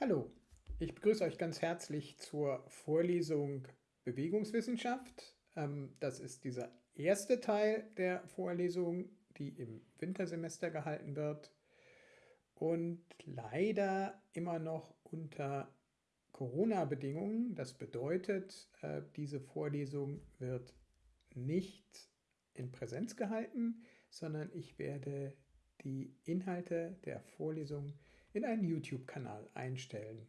Hallo, ich begrüße euch ganz herzlich zur Vorlesung Bewegungswissenschaft. Ähm, das ist dieser erste Teil der Vorlesung, die im Wintersemester gehalten wird und leider immer noch unter Corona-Bedingungen. Das bedeutet, äh, diese Vorlesung wird nicht in Präsenz gehalten, sondern ich werde die Inhalte der Vorlesung in einen YouTube-Kanal einstellen.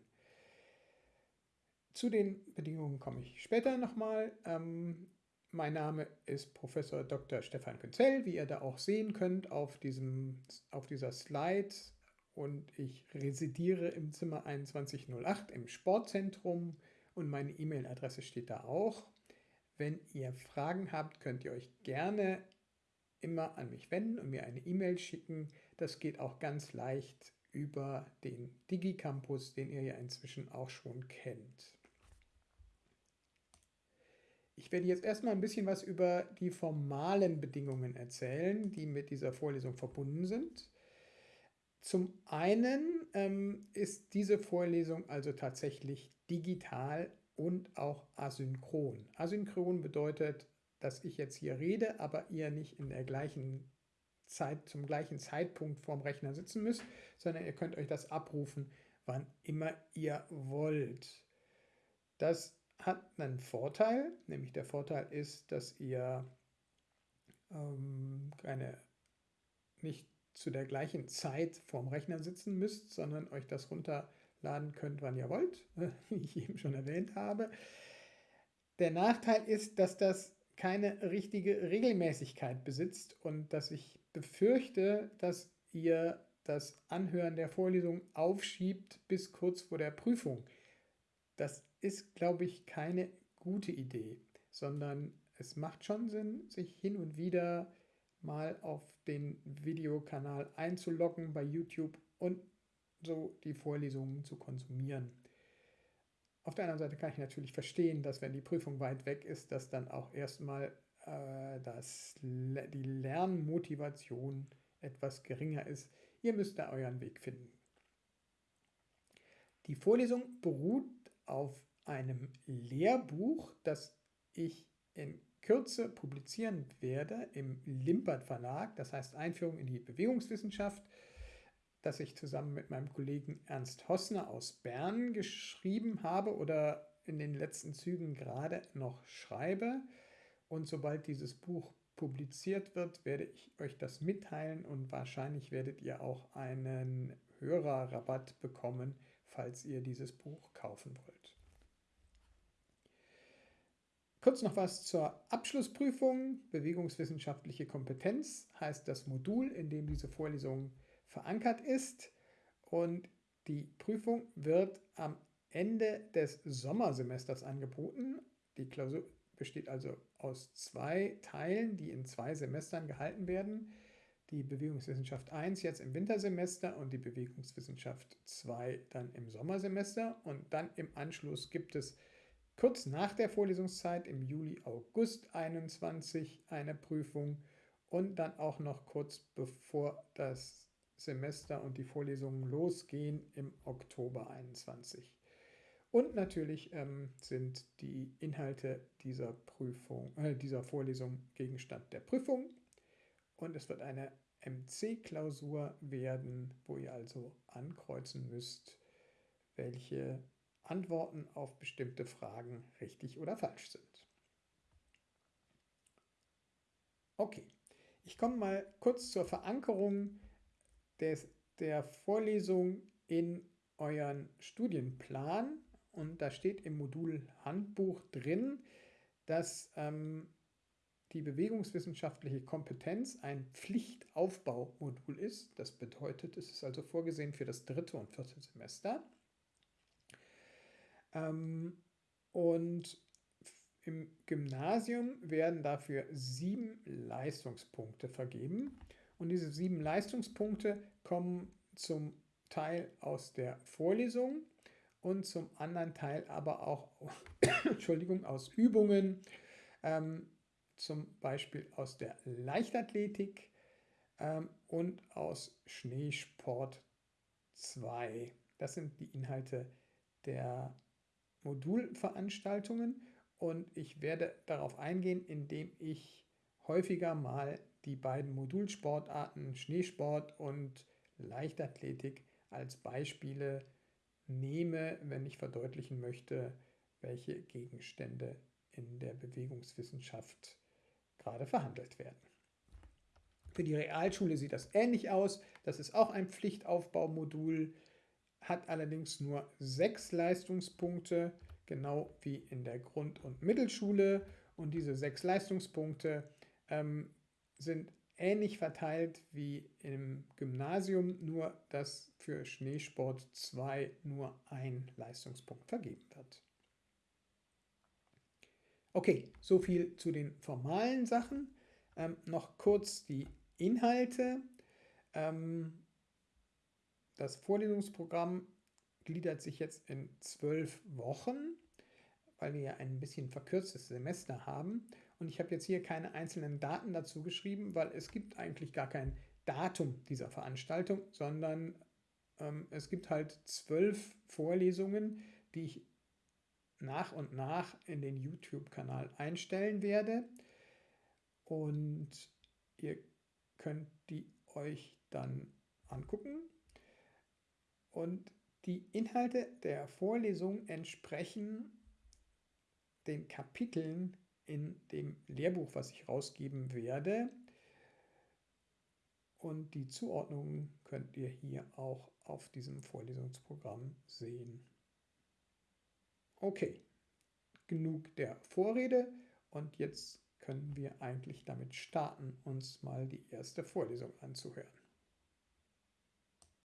Zu den Bedingungen komme ich später nochmal. Ähm, mein Name ist Professor Dr. Stefan Künzell, wie ihr da auch sehen könnt auf, diesem, auf dieser Slide. Und ich residiere im Zimmer 2108 im Sportzentrum und meine E-Mail-Adresse steht da auch. Wenn ihr Fragen habt, könnt ihr euch gerne immer an mich wenden und mir eine E-Mail schicken. Das geht auch ganz leicht über den DigiCampus, den ihr ja inzwischen auch schon kennt. Ich werde jetzt erstmal ein bisschen was über die formalen Bedingungen erzählen, die mit dieser Vorlesung verbunden sind. Zum einen ähm, ist diese Vorlesung also tatsächlich digital und auch asynchron. Asynchron bedeutet, dass ich jetzt hier rede, aber ihr nicht in der gleichen Zeit, zum gleichen Zeitpunkt vorm Rechner sitzen müsst, sondern ihr könnt euch das abrufen, wann immer ihr wollt. Das hat einen Vorteil, nämlich der Vorteil ist, dass ihr ähm, keine, nicht zu der gleichen Zeit vorm Rechner sitzen müsst, sondern euch das runterladen könnt, wann ihr wollt, wie ich eben schon erwähnt habe. Der Nachteil ist, dass das keine richtige Regelmäßigkeit besitzt und dass ich befürchte, dass ihr das Anhören der Vorlesung aufschiebt bis kurz vor der Prüfung. Das ist, glaube ich, keine gute Idee, sondern es macht schon Sinn, sich hin und wieder mal auf den Videokanal einzuloggen bei YouTube und so die Vorlesungen zu konsumieren. Auf der anderen Seite kann ich natürlich verstehen, dass wenn die Prüfung weit weg ist, dass dann auch erstmal dass die Lernmotivation etwas geringer ist. Ihr müsst da euren Weg finden. Die Vorlesung beruht auf einem Lehrbuch, das ich in Kürze publizieren werde im Limpert Verlag, das heißt Einführung in die Bewegungswissenschaft das ich zusammen mit meinem Kollegen Ernst Hossner aus Bern geschrieben habe oder in den letzten Zügen gerade noch schreibe. Und sobald dieses Buch publiziert wird, werde ich euch das mitteilen und wahrscheinlich werdet ihr auch einen Hörerrabatt bekommen, falls ihr dieses Buch kaufen wollt. Kurz noch was zur Abschlussprüfung. Bewegungswissenschaftliche Kompetenz heißt das Modul, in dem diese Vorlesung verankert ist und die Prüfung wird am Ende des Sommersemesters angeboten. Die Klausur besteht also aus zwei Teilen, die in zwei Semestern gehalten werden. Die Bewegungswissenschaft 1 jetzt im Wintersemester und die Bewegungswissenschaft 2 dann im Sommersemester. Und dann im Anschluss gibt es kurz nach der Vorlesungszeit im Juli, August 21 eine Prüfung und dann auch noch kurz bevor das Semester und die Vorlesungen losgehen im Oktober 21. Und natürlich ähm, sind die Inhalte dieser Prüfung, äh, dieser Vorlesung Gegenstand der Prüfung. Und es wird eine MC-Klausur werden, wo ihr also ankreuzen müsst, welche Antworten auf bestimmte Fragen richtig oder falsch sind. Okay, ich komme mal kurz zur Verankerung des, der Vorlesung in euren Studienplan und da steht im Modul Handbuch drin, dass ähm, die bewegungswissenschaftliche Kompetenz ein Pflichtaufbaumodul ist. Das bedeutet, es ist also vorgesehen für das dritte und vierte Semester. Ähm, und im Gymnasium werden dafür sieben Leistungspunkte vergeben. Und diese sieben Leistungspunkte kommen zum Teil aus der Vorlesung und zum anderen Teil aber auch Entschuldigung, aus Übungen, ähm, zum Beispiel aus der Leichtathletik ähm, und aus Schneesport 2. Das sind die Inhalte der Modulveranstaltungen und ich werde darauf eingehen, indem ich häufiger mal die beiden Modulsportarten Schneesport und Leichtathletik als Beispiele nehme, wenn ich verdeutlichen möchte, welche Gegenstände in der Bewegungswissenschaft gerade verhandelt werden. Für die Realschule sieht das ähnlich aus. Das ist auch ein Pflichtaufbaumodul, hat allerdings nur sechs Leistungspunkte, genau wie in der Grund- und Mittelschule. Und diese sechs Leistungspunkte ähm, sind ähnlich verteilt wie im Gymnasium, nur dass für Schneesport 2 nur ein Leistungspunkt vergeben wird. Okay, so viel zu den formalen Sachen. Ähm, noch kurz die Inhalte. Ähm, das Vorlesungsprogramm gliedert sich jetzt in zwölf Wochen, weil wir ja ein bisschen verkürztes Semester haben. Und ich habe jetzt hier keine einzelnen Daten dazu geschrieben, weil es gibt eigentlich gar kein Datum dieser Veranstaltung, sondern ähm, es gibt halt zwölf Vorlesungen, die ich nach und nach in den YouTube-Kanal einstellen werde. Und ihr könnt die euch dann angucken. Und die Inhalte der Vorlesung entsprechen den Kapiteln in dem Lehrbuch, was ich rausgeben werde. Und die Zuordnungen könnt ihr hier auch auf diesem Vorlesungsprogramm sehen. Okay, genug der Vorrede und jetzt können wir eigentlich damit starten, uns mal die erste Vorlesung anzuhören.